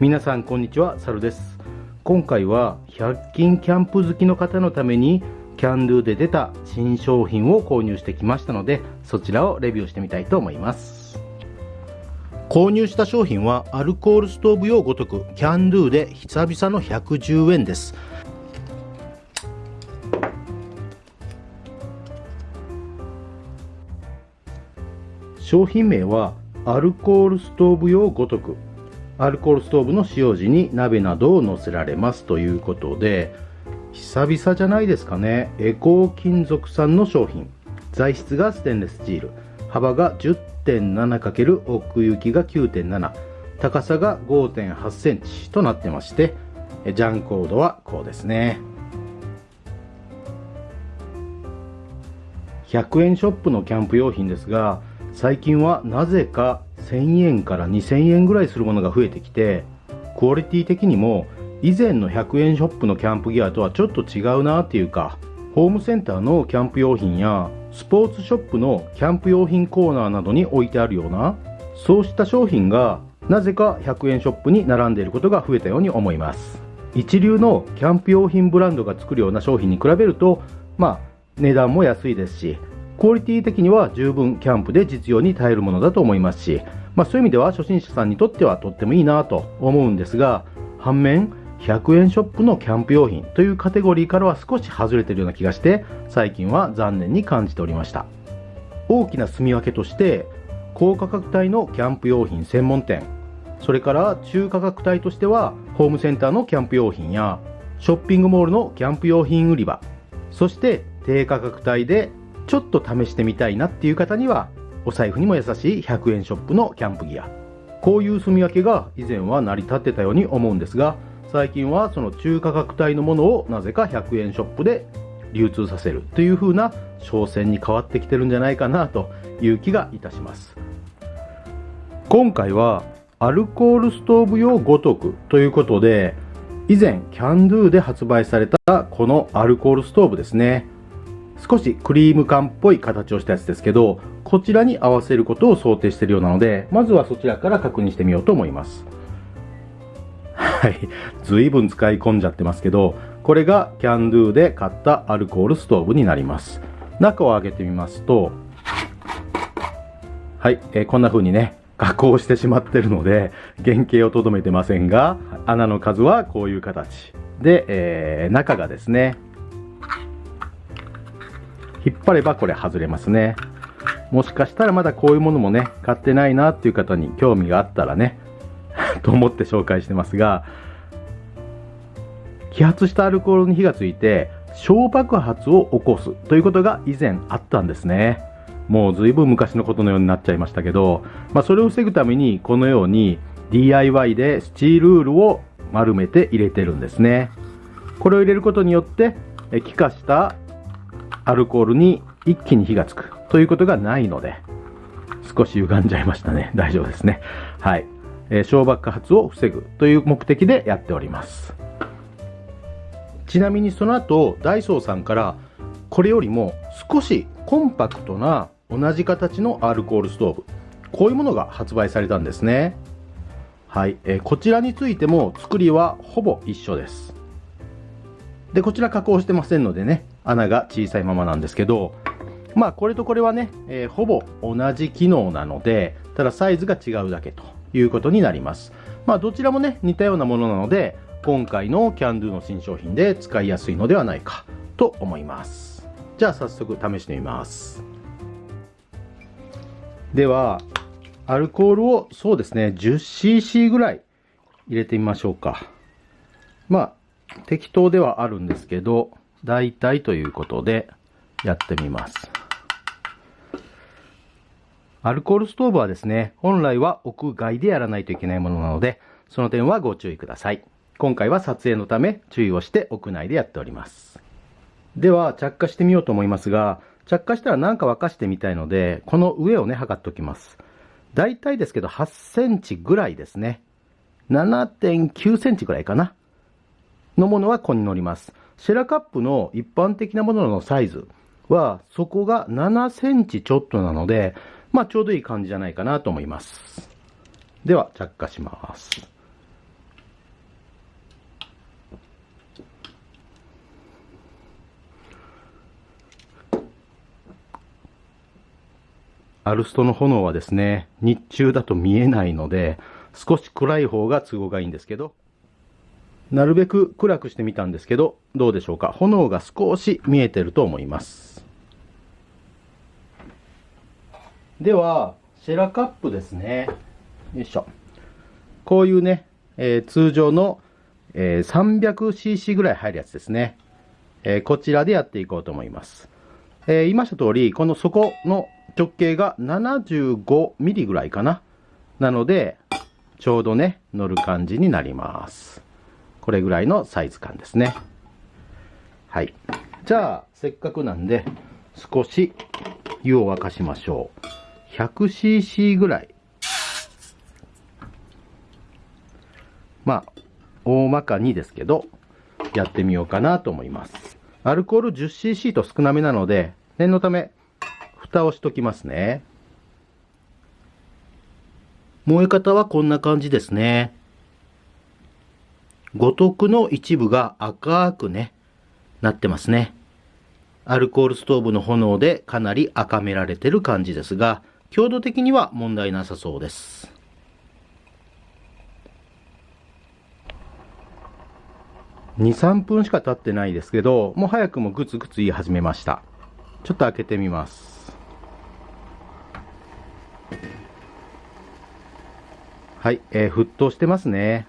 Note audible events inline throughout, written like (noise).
皆さんこんにちは、サルです。今回は100均キャンプ好きの方のためにキャンドゥで出た新商品を購入してきましたので、そちらをレビューしてみたいと思います。購入した商品はアルコールストーブ用ごとくキャンドゥで久々の110円です。商品名はアルコールストーブ用ごとくアルコールストーブの使用時に鍋などを乗せられますということで久々じゃないですかね。エコー金属産の商品。材質がステンレススチール。幅が 10.7× 奥行きが9.7高さが5.8センチとなってましてジャンコードはこうですね。100円ショップのキャンプ用品ですが最近はなぜか1000円から2000円ぐらいするものが増えてきてクオリティ的にも以前の100円ショップのキャンプギアとはちょっと違うなっていうかホームセンターのキャンプ用品やスポーツショップのキャンプ用品コーナーなどに置いてあるようなそうした商品がなぜか100円ショップに並んでいることが増えたように思います。一流のキャンプ用品ブランドが作るような商品に比べるとまあ値段も安いですしクオリティ的には十分キャンプで実用に耐えるものだと思いますし、まあ、そういう意味では初心者さんにとってはとってもいいなと思うんですが反面100円ショップのキャンプ用品というカテゴリーからは少し外れてるような気がして最近は残念に感じておりました。大きな住み分けとして高価格帯のキャンプ用品専門店それから中価格帯としてはホームセンターのキャンプ用品やショッピングモールのキャンプ用品売り場そして低価格帯でちょっと試してみたいなっていう方にはお財布にも優しい100円ショップのキャンプギア。こういう住み分けが以前は成り立ってたように思うんですが最近はその中価格帯のものをなぜか100円ショップで流通させるという風な商戦に変わってきてるんじゃないかなという気がいたします。今回はアルコールストーブ用ごとくということで以前キャンドゥで発売されたこのアルコールストーブですね。少しクリーム缶っぽい形をしたやつですけどこちらに合わせることを想定しているようなのでまずはそちらから確認してみようと思います。はい。随分使い込んじゃってますけどこれがキャンドゥで買ったアルコールストーブになります。中を開けてみますとはい、えー、こんな風にね加工してしまってるので原型をとどめてませんが穴の数はこういう形。で、えー、中がですね引っ張ればこれ外れますね。もしかしたらまだこういうものもね買ってないなっていう方に興味があったらね (laughs) と思って紹介してますが揮発したアルコールに火がついて小爆発を起こすということが以前あったんですね。もう随分昔のことのようになっちゃいましたけど、まあ、それを防ぐためにこのように DIY でスチールウールを丸めて入れてるんですね。これを入れることによって気化したアルコールに一気に火がつく。ということがないので少し歪んじゃいましたね。(laughs) 大丈夫ですね。はい、えー、小爆発を防ぐという目的でやっております。ちなみにその後ダイソーさんからこれよりも少しコンパクトな同じ形のアルコールストーブこういうものが発売されたんですね。はい、えー、こちらについても作りはほぼ一緒です。でこちら加工してませんのでね穴が小さいままなんですけどまあこれとこれはね、えー、ほぼ同じ機能なのでただサイズが違うだけということになります。まあどちらもね似たようなものなので今回のキャンドゥの新商品で使いやすいのではないかと思います。じゃあ早速試してみます。ではアルコールをそうですね 10cc ぐらい入れてみましょうか。まあ適当ではあるんですけど大体ということでやってみます。アルコールストーブはですね本来は屋外でやらないといけないものなのでその点はご注意ください。今回は撮影のため注意をして屋内でやっております。では着火してみようと思いますが着火したら何か沸かしてみたいのでこの上をね測っておきます。大体ですけど8センチぐらいですね。7.9センチぐらいかな。のものはここに乗ります。シェラカップの一般的なもののサイズはそこが7センチちょっとなのでまあ、ちょうどいい感じじゃないかなと思います。では、着火します。アルストの炎はですね、日中だと見えないので、少し暗い方が都合がいいんですけど、なるべく暗くしてみたんですけど、どうでしょうか？炎が少し見えてると思います。では、シェラカップですね。よいしょ。こういうね、えー、通常の、えー、300cc ぐらい入るやつですね。えー、こちらでやっていこうと思います。え言いました通り、この底の直径が 75mm ぐらいかな。なので、ちょうどね、乗る感じになります。これぐらいのサイズ感ですね。はい。じゃあ、せっかくなんで、少し湯を沸かしましょう。100cc ぐらい。まあ、大まかにですけど、やってみようかなと思います。アルコール 10cc と少なめなので、念のため、蓋をしときますね。燃え方はこんな感じですね。五徳の一部が赤くね、なってますね。アルコールストーブの炎でかなり赤められてる感じですが、強度的には問題なさそうです。2、3分しか経ってないですけど、もう早くもグツグツ言い始めました。ちょっと開けてみます。はい、えー、沸騰してますね。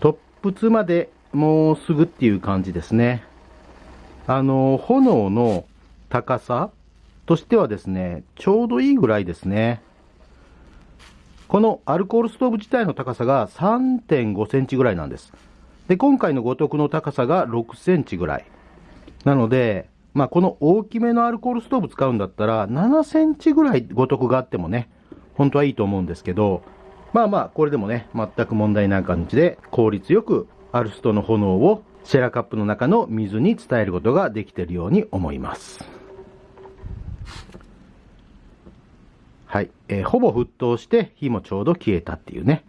トップまでもうすぐっていう感じですね。あの、炎の高さとしてはですね、ちょうどいいぐらいですね。このアルコールストーブ自体の高さが3.5センチぐらいなんです。で、今回の五徳の高さが6センチぐらい。なので、まあ、この大きめのアルコールストーブ使うんだったら、7センチぐらい五徳があってもね、本当はいいと思うんですけど、まあまあ、これでもね、全く問題ない感じで、効率よくアルストの炎をシェラカップの中の水に伝えることができているように思います。はい。えー、ほぼ沸騰して火もちょうど消えたっていうね。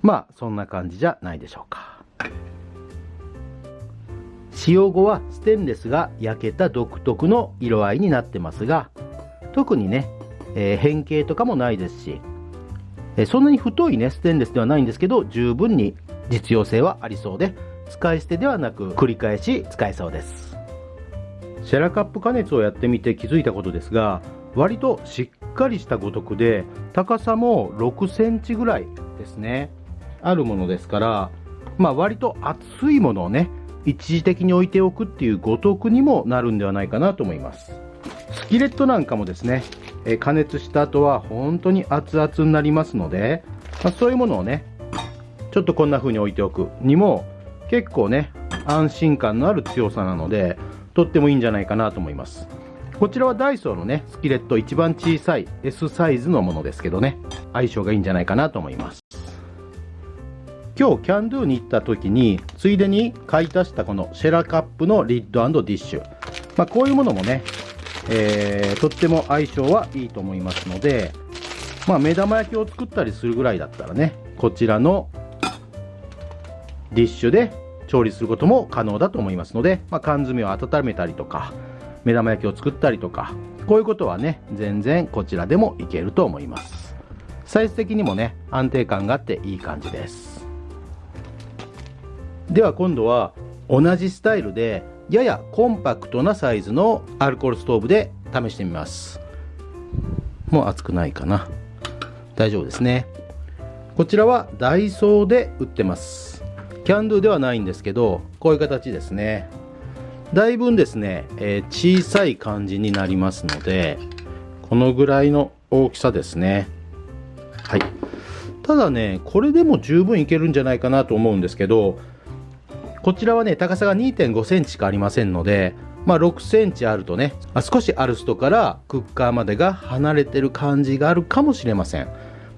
まあ、そんな感じじゃないでしょうか。使用後はステンレスが焼けた独特の色合いになってますが、特にね、えー、変形とかもないですし、えそんなに太いね、ステンレスではないんですけど、十分に実用性はありそうで、使い捨てではなく繰り返し使えそうです。シェラカップ加熱をやってみて気づいたことですが、割としっかりしたごとくで、高さも6センチぐらいですね。あるものですから、まあ割と厚いものをね、一時的に置いておくっていうご得にもなるんではないかなと思います。スキレットなんかもですね、え加熱した後は本当に熱々になりますので、まあ、そういうものをねちょっとこんな風に置いておくにも結構ね安心感のある強さなのでとってもいいんじゃないかなと思いますこちらはダイソーのねスキレット一番小さい S サイズのものですけどね。相性がいいんじゃないかなと思います。今日キャンドゥに行った時についでに買い足したこのシェラカップのリッドディッシュ。まあ、こういうものもねえー、とっても相性はいいと思いますので、まあ、目玉焼きを作ったりするぐらいだったらね、こちらのディッシュで調理することも可能だと思いますので、まあ、缶詰を温めたりとか、目玉焼きを作ったりとか、こういうことはね、全然こちらでもいけると思います。サイズ的にもね、安定感があっていい感じです。では今度は同じスタイルでややコンパクトなサイズのアルコールストーブで試してみます。もう熱くないかな。大丈夫ですね。こちらはダイソーで売ってます。キャンドゥではないんですけどこういう形ですね。だいぶですね、えー、小さい感じになりますのでこのぐらいの大きさですねはいただねこれでも十分いけるんじゃないかなと思うんですけどこちらはね、高さが2.5センチしかありませんので、まあ6センチあるとね、少しアルストからクッカーまでが離れてる感じがあるかもしれません。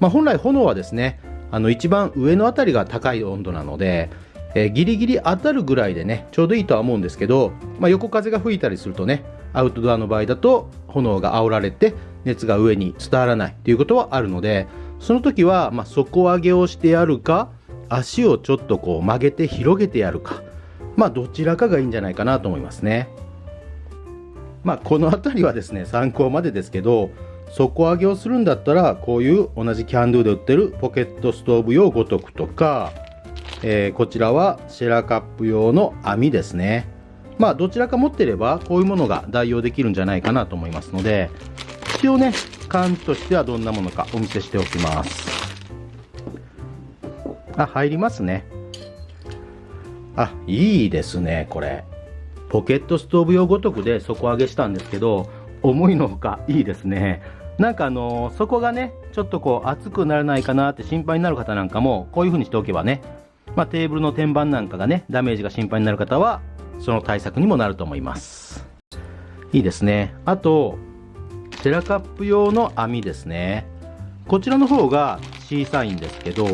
まあ本来炎はですね、あの一番上のあたりが高い温度なので、えー、ギリギリ当たるぐらいでね、ちょうどいいとは思うんですけど、まあ、横風が吹いたりするとね、アウトドアの場合だと炎が煽られて熱が上に伝わらないということはあるので、その時はま底上げをしてやるか、足をちょっとこう曲げて広げてやるかまあどちらかがいいんじゃないかなと思いますね。まあこの辺りはですね参考までですけど底上げをするんだったらこういう同じキャンドゥで売ってるポケットストーブ用五徳とか、えー、こちらはシェラカップ用の網ですね。まあどちらか持ってればこういうものが代用できるんじゃないかなと思いますので一応ね缶としてはどんなものかお見せしておきます。あ入りますね。あいいですねこれ。ポケットストーブ用ごとくで底上げしたんですけど思いのほかいいですね。なんかあのー、そこがねちょっとこう熱くならないかなって心配になる方なんかもこういう風にしておけばねまあ、テーブルの天板なんかがねダメージが心配になる方はその対策にもなると思います。いいですね。あとセラカップ用の網ですね。こちらの方が小さいんですけど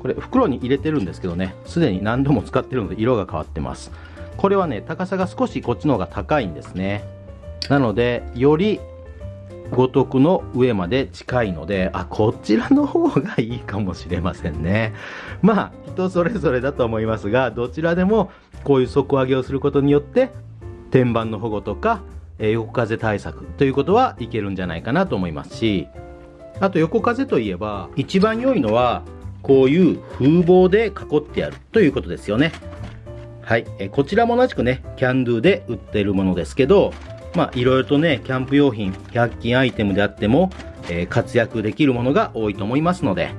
これ袋に入れてるんですけどね。すでに何度も使ってるので色が変わってます。これはね高さが少しこっちの方が高いんですね。なのでより五徳の上まで近いのであこちらの方がいいかもしれませんね (laughs) まあ人それぞれだと思いますがどちらでもこういう底上げをすることによって天板の保護とか横風対策ということはいけるんじゃないかなと思いますしあと横風といえば一番良いのはこういう風防で囲ってやるということですよね。はい。えこちらも同じくね、キャンドゥで売ってるものですけど、まあ、いろいろとね、キャンプ用品、100均アイテムであっても、えー、活躍できるものが多いと思いますので、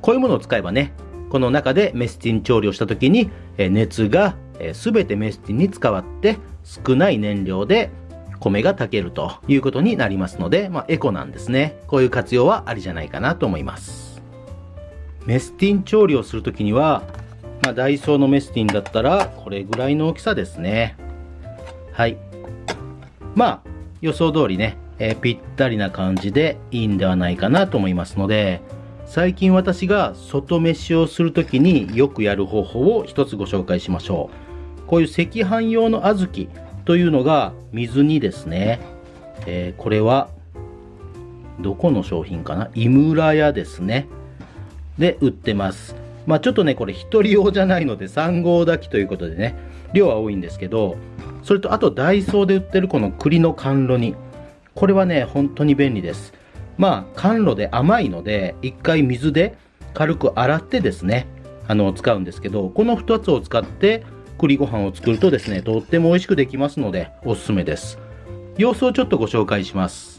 こういうものを使えばね、この中でメスティン調理をした時に、えー、熱が、えー、てメスティンに使わって少ない燃料で米が炊けるということになりますので、まあ、エコなんですね。こういう活用はありじゃないかなと思います。メスティン調理をするときには、まあ、ダイソーのメスティンだったらこれぐらいの大きさですねはいまあ予想通りね、えー、ぴったりな感じでいいんではないかなと思いますので最近私が外飯をするときによくやる方法を一つご紹介しましょう。こういう赤飯用の小豆というのが水にですね、えー、これはどこの商品かな？井村屋ですね。で売ってます。まあちょっとね、これ1人用じゃないので3合炊きということでね、量は多いんですけど、それとあとダイソーで売ってるこの栗の甘露煮。これはね、本当に便利です。まあ甘露で甘いので、一回水で軽く洗ってですね、あの、使うんですけど、この2つを使って栗ご飯を作るとですね、とっても美味しくできますので、おすすめです。様子をちょっとご紹介します。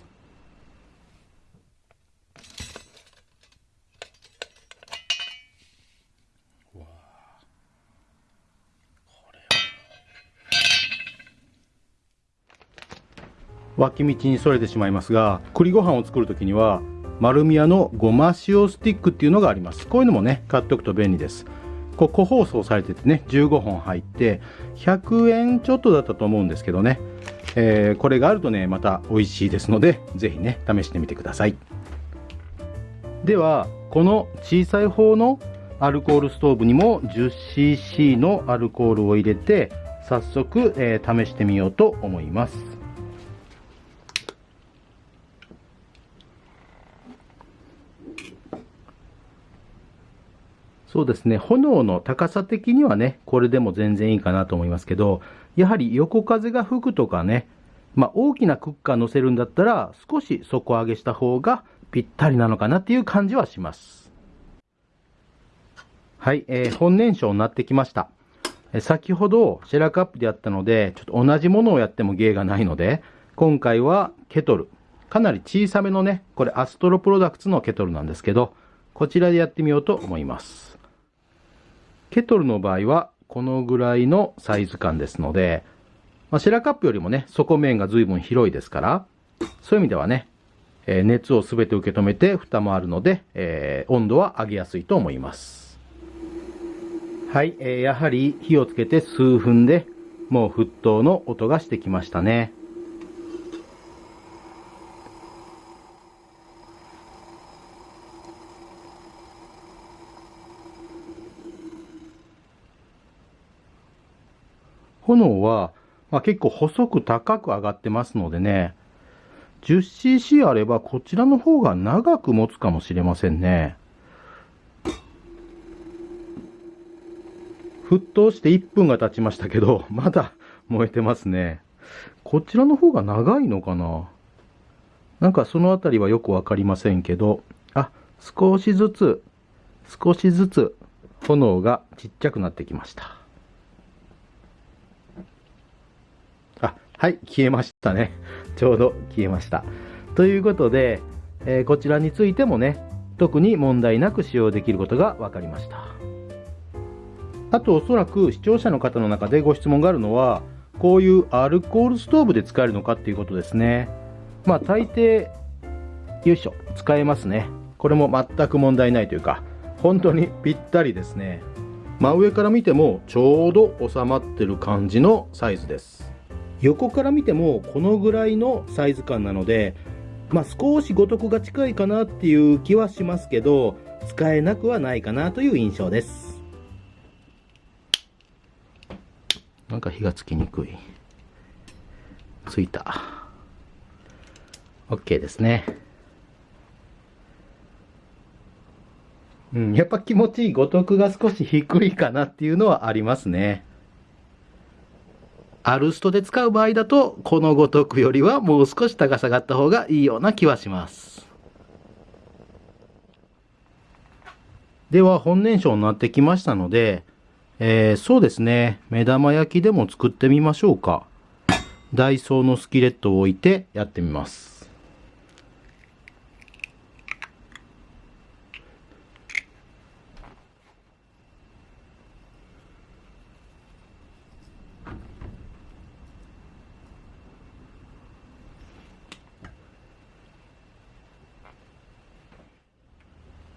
脇道にそれてしまいますが栗ご飯を作る時には丸宮のごま塩スティックっていうのがあります。こういうのもね買っておくと便利です。こう個包装されててね15本入って100円ちょっとだったと思うんですけどね、えー、これがあるとねまた美味しいですので是非ね試してみてください。ではこの小さい方のアルコールストーブにも 10cc のアルコールを入れて早速、えー、試してみようと思います。そうですね、炎の高さ的にはね、これでも全然いいかなと思いますけど、やはり横風が吹くとかね、まあ、大きなクッカー乗せるんだったら、少し底上げした方がぴったりなのかなっていう感じはします。はい、えー、本燃焼になってきました。え先ほどシェラカップでやったので、ちょっと同じものをやっても芸がないので、今回はケトル。かなり小さめのね、これアストロプロダクツのケトルなんですけど、こちらでやってみようと思います。ケトルの場合はこのぐらいのサイズ感ですので、まあ、シェラカップよりもね、底面が随分広いですから、そういう意味ではね、えー、熱をすべて受け止めて蓋もあるので、えー、温度は上げやすいと思います。はい、えー、やはり火をつけて数分でもう沸騰の音がしてきましたね。炎は、まあ、結構細く高く上がってますのでね、10cc あればこちらの方が長く持つかもしれませんね。沸騰して1分が経ちましたけど、(laughs) まだ燃えてますね。こちらの方が長いのかな？なんかそのあたりはよくわかりませんけど、あ、少しずつ、少しずつ炎がちっちゃくなってきました。あ、はい、消えましたね。(laughs) ちょうど消えました。ということで、えー、こちらについてもね、特に問題なく使用できることが分かりました。あとおそらく視聴者の方の中でご質問があるのは、こういうアルコールストーブで使えるのかっていうことですね。まあ大抵、よいしょ、使えますね。これも全く問題ないというか、本当にぴったりですね。真上から見てもちょうど収まってる感じのサイズです。横から見てもこのぐらいのサイズ感なので、まあ、少し五徳が近いかなっていう気はしますけど、使えなくはないかなという印象です。なんか火がつきにくい。ついた。OK ですね。うん、やっぱ気持ちいい五徳が少し低いかなっていうのはありますね。アルストで使う場合だと、このごとくよりはもう少し高さがあった方がいいような気はします。では本燃焼になってきましたので、えー、そうですね。目玉焼きでも作ってみましょうか。ダイソーのスキレットを置いてやってみます。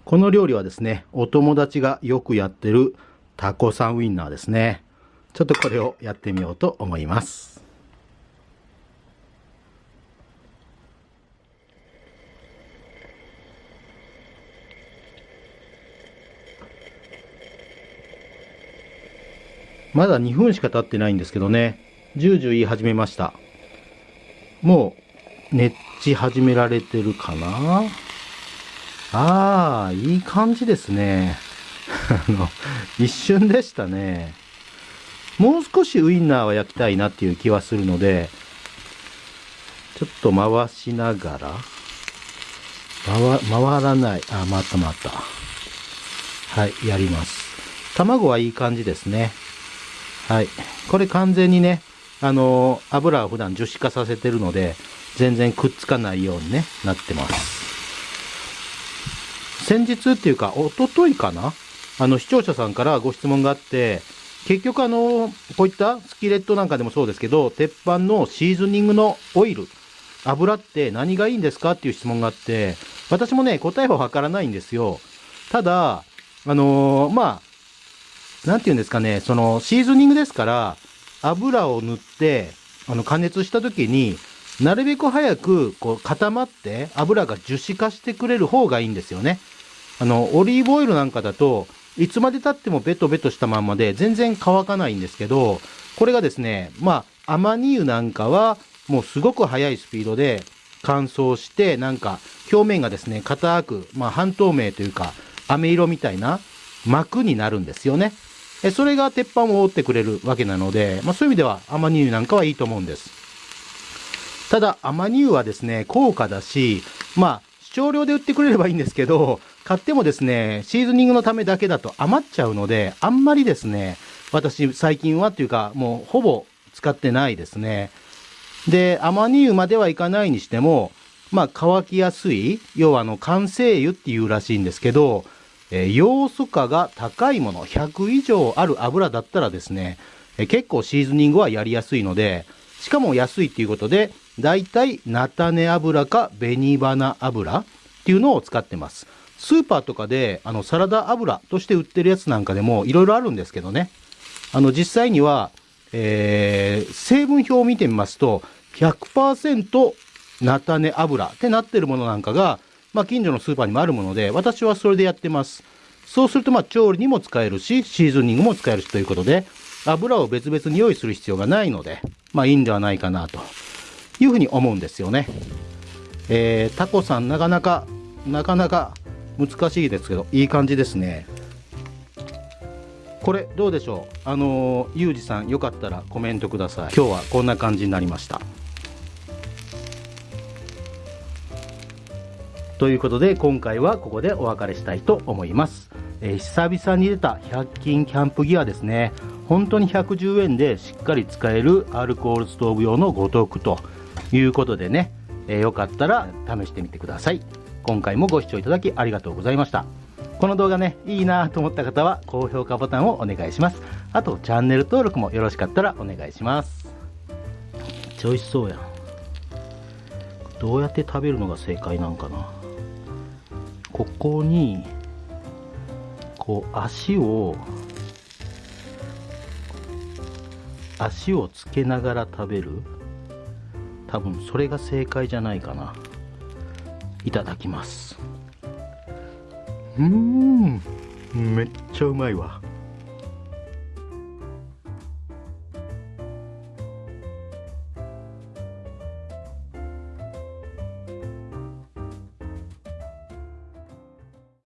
この料理はですね、お友達がよくやってるタコさんウインナーですね。ちょっとこれをやってみようと思います。まだ2分しか経ってないんですけどね、ジュージュ言い始めました。もう、熱ち始められてるかな？ああ、いい感じですね。(laughs) あの、一瞬でしたね。もう少しウインナーは焼きたいなっていう気はするので、ちょっと回しながら、回、回らない。あ、回った回った。はい、やります。卵はいい感じですね。はい。これ完全にね、あのー、油を普段樹脂化させてるので、全然くっつかないようにね、なってます。先日っていうか、おとといかな？あの、視聴者さんからご質問があって、結局あの、こういったスキレットなんかでもそうですけど、鉄板のシーズニングのオイル、油って何がいいんですか？っていう質問があって、私もね、答えはわからないんですよ。ただ、あのー、まあ、なんて言うんですかね、その、シーズニングですから、油を塗って、あの、加熱した時に、なるべく早く、こう、固まって、油が樹脂化してくれる方がいいんですよね。あの、オリーブオイルなんかだと、いつまで経ってもベトベトしたまんまで全然乾かないんですけど、これがですね、まあ、アマニ油なんかはもうすごく速いスピードで乾燥して、なんか表面がですね、硬く、まあ、半透明というか、飴色みたいな膜になるんですよね。それが鉄板を覆ってくれるわけなので、まあ、そういう意味ではアマニ油なんかはいいと思うんです。ただ、アマニ油はですね、高価だし、まあ、少量で売ってくれればいいんですけど、買ってもですね、シーズニングのためだけだと余っちゃうので、あんまりですね、私最近はっていうか、もうほぼ使ってないですね。で、アマニ油まではいかないにしても、まあ乾きやすい、要はあの完成油っていうらしいんですけど、えー、要素価が高いもの、100以上ある油だったらですね、えー、結構シーズニングはやりやすいので、しかも安いっていうことで、だいたい菜種油か紅花油っていうのを使ってます。スーパーとかであのサラダ油として売ってるやつなんかでもいろいろあるんですけどね。あの実際には、えー、成分表を見てみますと100%菜種油ってなってるものなんかが、まあ、近所のスーパーにもあるもので私はそれでやってます。そうするとまあ調理にも使えるしシーズニングも使えるしということで油を別々に用意する必要がないのでまあいいんではないかなというふうに思うんですよね。えー、タコさんなかなか、なかなか難しいですけど、いい感じですね。これどうでしょう？あのー、ゆうじさんよかったらコメントください。今日はこんな感じになりました。ということで今回はここでお別れしたいと思います、えー、久々に出た100均キャンプギアですね本当に110円でしっかり使えるアルコールストーブ用のご得ということでね、えー、よかったら試してみてください。今回もご視聴いただきありがとうございました。この動画ねいいなと思った方は高評価ボタンをお願いします。あとチャンネル登録もよろしかったらお願いします。めっちゃ美味しそうやん。どうやって食べるのが正解なんかな。ここにこう足を足をつけながら食べる。多分それが正解じゃないかな。いただきます。うーん。めっちゃうまいわ。